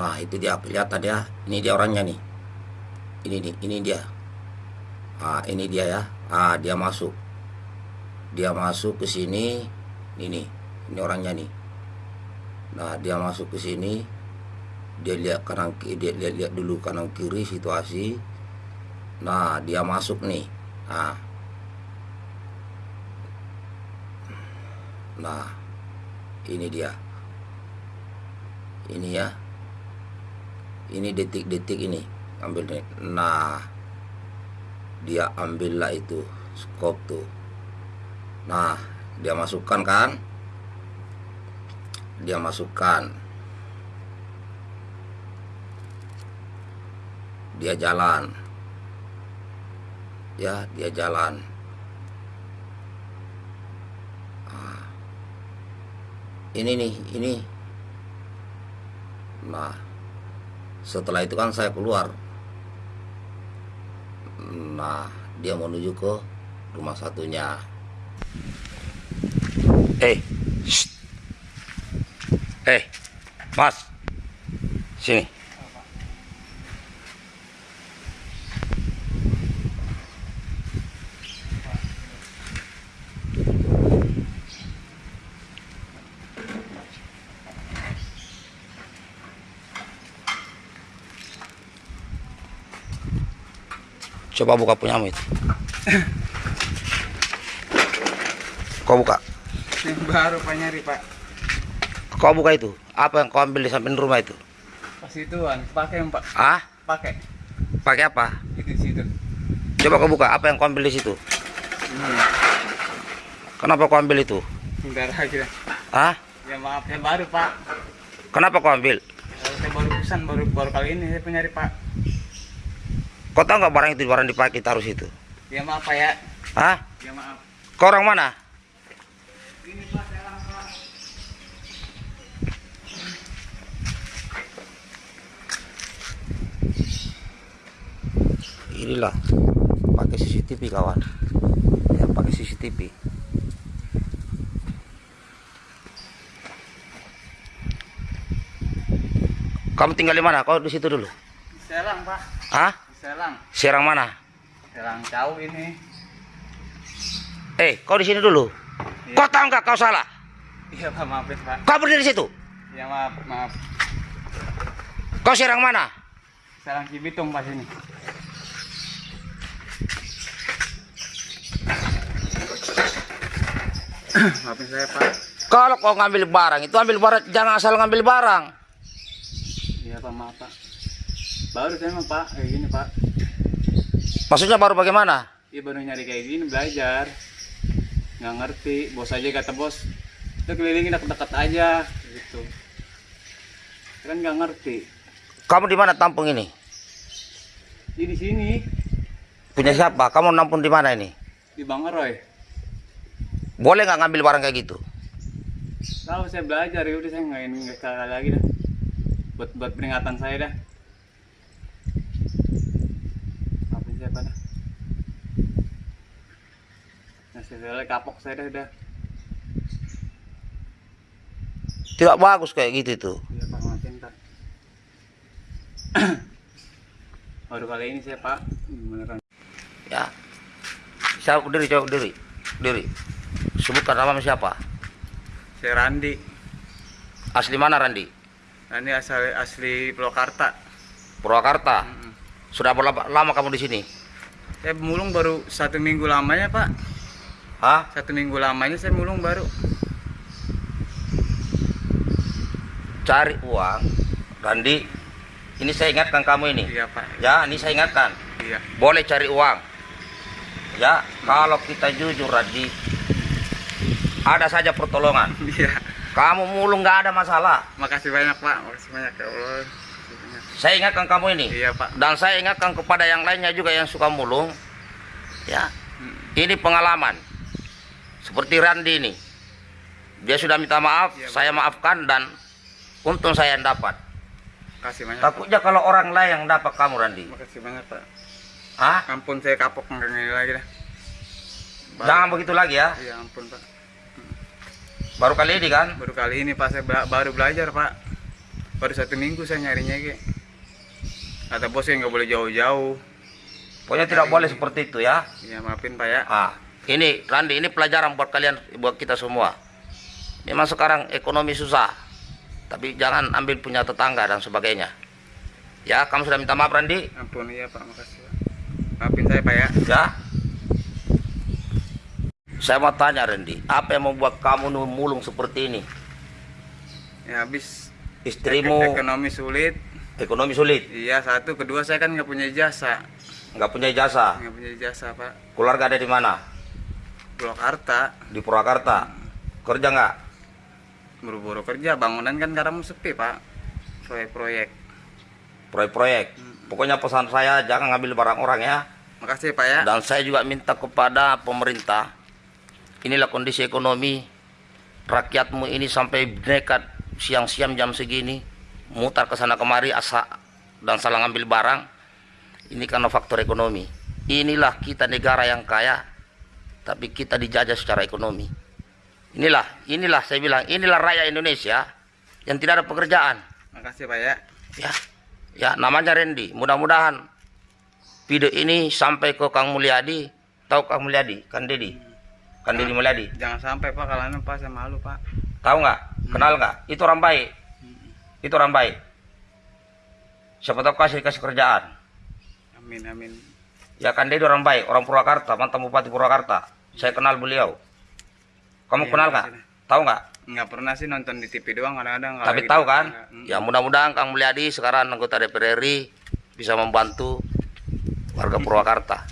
Nah itu dia kelihatan ya. Ini dia orangnya nih. Ini nih, ini dia. Ah ini dia ya. Ah dia masuk. Dia masuk ke sini. Ini, ini orangnya nih. Nah dia masuk ke sini. Dia lihat kanan kiri, dia lihat, lihat dulu kanan kiri situasi. Nah dia masuk nih. Nah. Nah ini dia. Ini ya ini detik-detik ini ambil nih nah dia ambillah itu skop tuh. Nah dia masukkan kan? Dia masukkan. Dia jalan. Ya dia jalan. Nah, ini nih ini. Nah setelah itu kan saya keluar. Nah dia menuju ke rumah satunya. Eh shh. eh mas. Sini Coba buka punyamu itu. Kau buka. Yang baru pak nyari pak. Kau buka itu. Apa yang kau ambil di samping rumah itu? Pas ituan pakai pak. Ah? Pakai. Pakai apa? Itu situ. Coba kau buka. Apa yang kau ambil di situ? Ini. Kenapa kau ambil itu? Lagi dah. Ah? Ya maaf yang baru pak. Kenapa kau ambil? Saya baru pesan baru baru kali ini saya penyari pak. Kau tahu nggak barang itu barang dipakai taruh situ? Ya maaf pak ya. Ah? Ya maaf. Kau orang mana? Ini pak sekarang pak. Inilah. Pakai CCTV kawan. Ya, pakai CCTV. Kamu tinggal di mana? Kau di situ dulu. Di Selang pak. Ah? Di Selang. Serang mana? Selang jauh ini. Eh, kau di sini dulu. Iya. Kau tahu nggak kau salah? Iya pak maafin pak. Kau berdiri di situ. Ya maaf maaf. Kau serang mana? Selang Cibitung pas ini. Maafin saya pak. Kalau kau ngambil barang itu ambil barang, jangan asal ngambil barang. Iya pak maaf pak. Baru saya mah pak kayak gini pak. Maksudnya baru bagaimana? Iya baru nyari kayak gini belajar. Nggak ngerti. Bos aja kata bos. Kita kelilingin dekat-dekat aja gitu. Kan nggak ngerti. Kamu di mana tampung ini? Di di sini Punya siapa? Kamu nampung di mana ini? di Bangaroy. Boleh nggak ngambil barang kayak gitu? Tahu saya belajar ya udah saya nggak sekali lagi dah. Buat buat peringatan saya dah. Pak dah. Nah, saya kapok saya dah udah. Tidak bagus kayak gitu itu. Iya pak. Baru kali ini saya pak beneran. Ya. Siapa berdiri, coba berdiri. Berdiri. Sebutkan nama siapa? Saya Randi. Asli mana Randi? Randi asal asli Purwakarta. Purwakarta. Sudah berapa lama kamu di sini? Saya mulung baru satu minggu lamanya pak. Hah? Satu minggu lamanya saya mulung baru. Cari uang. Randi, ini saya ingatkan kamu ini. Iya pak. Ya, ini saya ingatkan. Iya. Boleh cari uang. Ya, kalau kita jujur Randi, ada saja pertolongan. Iya. Kamu mulung nggak ada masalah. Makasih banyak pak. Makasih banyak ya Allah. Saya ingatkan kamu ini. Iya pak. Dan saya ingatkan kepada yang lainnya juga yang suka mulung. Ya, Hmm. ini pengalaman. Seperti Randi ini. Dia sudah minta maaf, Iya, saya maafkan dan untung saya yang dapat. Makasih banyak. Pak. Takutnya kalau orang lain yang dapat kamu Randi. Makasih banyak pak. Hah? Ampun saya kapok ngene lagi dah. Baru- Jangan begitu lagi ya. Iya ampun pak. Baru kali ini kan? Baru kali ini pak saya bela- baru belajar pak. Baru satu minggu saya nyarinya ke kata bos yang nggak boleh jauh-jauh Pokoknya tidak boleh seperti itu ya. ya maafin pak ya Ah, ini Randi, ini pelajaran buat kalian, buat kita semua. Memang sekarang ekonomi susah, tapi jangan ambil punya tetangga dan sebagainya. Ya, kamu sudah minta maaf Randi? ampun iya pak makasih pak maafin saya pak ya Ya. Saya mau tanya Randy, apa yang membuat kamu mulung seperti ini? ya habis Istrimu. Ekonomi sulit. Ekonomi sulit, iya satu. Kedua saya kan nggak punya jasa. Nggak punya ijazah. nggak punya jasa pak. Keluarga ada di mana? Purwakarta. Di Purwakarta. Kerja nggak? buru-buru kerja. Bangunan kan sekarang sepi pak. Proyek-proyek. Proyek-proyek. Pokoknya pesan saya jangan ngambil barang orang ya. makasih pak ya. Dan saya juga minta kepada pemerintah, inilah kondisi ekonomi. Rakyatmu ini sampai nekat siang-siang jam segini, mutar ke sana kemari asa dan salah ngambil barang. Ini karena faktor ekonomi. Inilah kita negara yang kaya, tapi kita dijajah secara ekonomi. Inilah, inilah saya bilang, inilah rakyat Indonesia yang tidak ada pekerjaan. makasih pak ya Ya, ya namanya Randy. Mudah-mudahan video ini sampai ke Kang Mulyadi. Tahu Kang Mulyadi? Kan Dedi. Kan Dedi Mulyadi. jangan sampai pak kalau pak saya malu pak Tahu nggak? Kenal nggak? Itu orang baik. Itu orang baik. Siapa tahu kasih kasih kerjaan. amin amin Ya kan Dedi orang baik, orang Purwakarta, mantan Bupati Purwakarta. Saya kenal beliau. Kamu Iya, kenal nggak? makasih. Tahu nggak? nggak pernah sih nonton di TV doang kadang-kadang Tapi tahu kan? nggak. Mm. Ya mudah-mudahan Kang Mulyadi sekarang anggota DPR RI bisa membantu warga Purwakarta.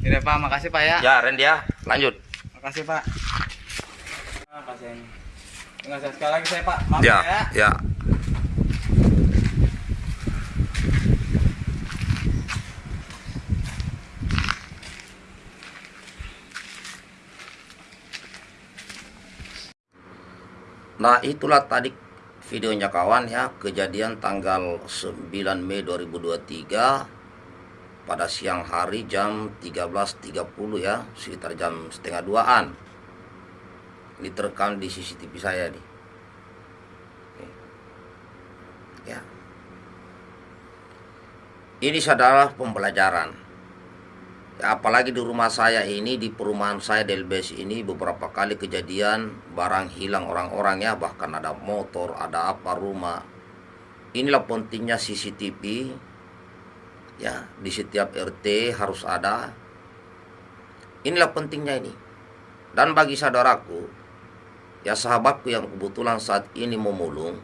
Yaudah pak makasih pak ya Ya, Randy ya, lanjut. makasih pak Ah, kasihan Nggak usah sekali lagi saya pak maaf Ya, ya ya. Nah, itulah tadi videonya kawan ya, kejadian tanggal 9 Mei 2023 pada siang hari jam 13.30 ya, sekitar jam setengah duaan. Ini terekam di CCTV saya nih. ya. Ini adalah pembelajaran. Ya, apalagi di rumah saya ini di perumahan saya Delbes ini beberapa kali kejadian barang hilang orang-orang ya bahkan ada motor ada apa rumah. Inilah pentingnya CCTV ya di setiap RT harus ada. Inilah pentingnya ini. Dan bagi saudaraku ya sahabatku yang kebetulan saat ini memulung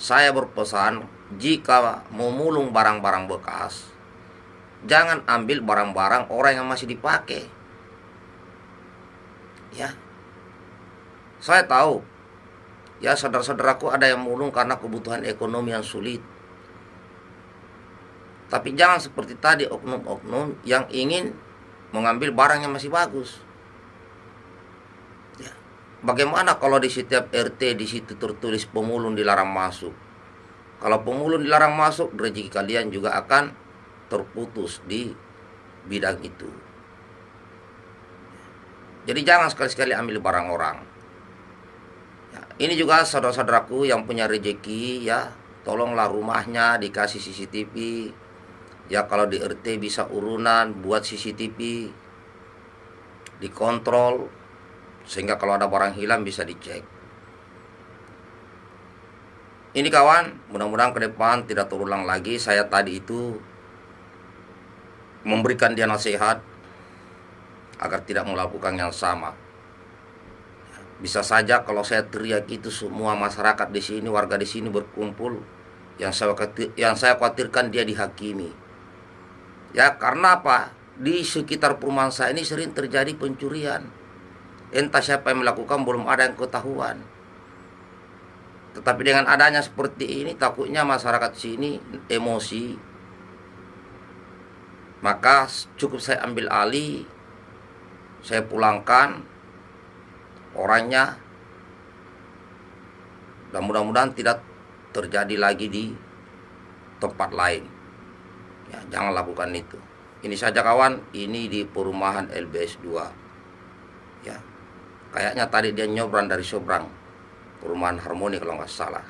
saya berpesan jika memulung barang-barang bekas jangan ambil barang-barang orang yang masih dipakai. Ya saya tahu. Ya saudara-saudaraku ada yang mulung karena kebutuhan ekonomi yang sulit. Tapi jangan seperti tadi oknum-oknum yang ingin mengambil barang yang masih bagus. Bagaimana kalau di setiap RT di situ tertulis pemulung dilarang masuk? Kalau pemulung dilarang masuk, rezeki kalian juga akan terputus di bidang itu. Jadi jangan sekali-sekali ambil barang orang. Ya, ini juga saudara-saudaraku yang punya rezeki ya, tolonglah rumahnya dikasih CCTV. Ya kalau di RT bisa urunan buat CCTV dikontrol sehingga kalau ada barang hilang bisa dicek. Ini kawan, mudah-mudahan ke depan tidak terulang lagi. Saya tadi itu memberikan dia nasihat agar tidak melakukan yang sama. Bisa saja kalau saya teriak itu semua masyarakat di sini, warga di sini berkumpul, yang saya yang saya khawatirkan dia dihakimi. Ya, karena apa? Di sekitar perumahan saya ini sering terjadi pencurian entah siapa yang melakukan belum ada yang ketahuan. Tetapi dengan adanya seperti ini takutnya masyarakat sini emosi. Maka cukup saya ambil alih saya pulangkan orangnya. Dan mudah-mudahan tidak terjadi lagi di tempat lain. Ya, jangan lakukan itu. Ini saja kawan. Ini di perumahan LBS 2 ya kayaknya tadi dia nyobrang dari seberang perumahan harmoni kalau nggak salah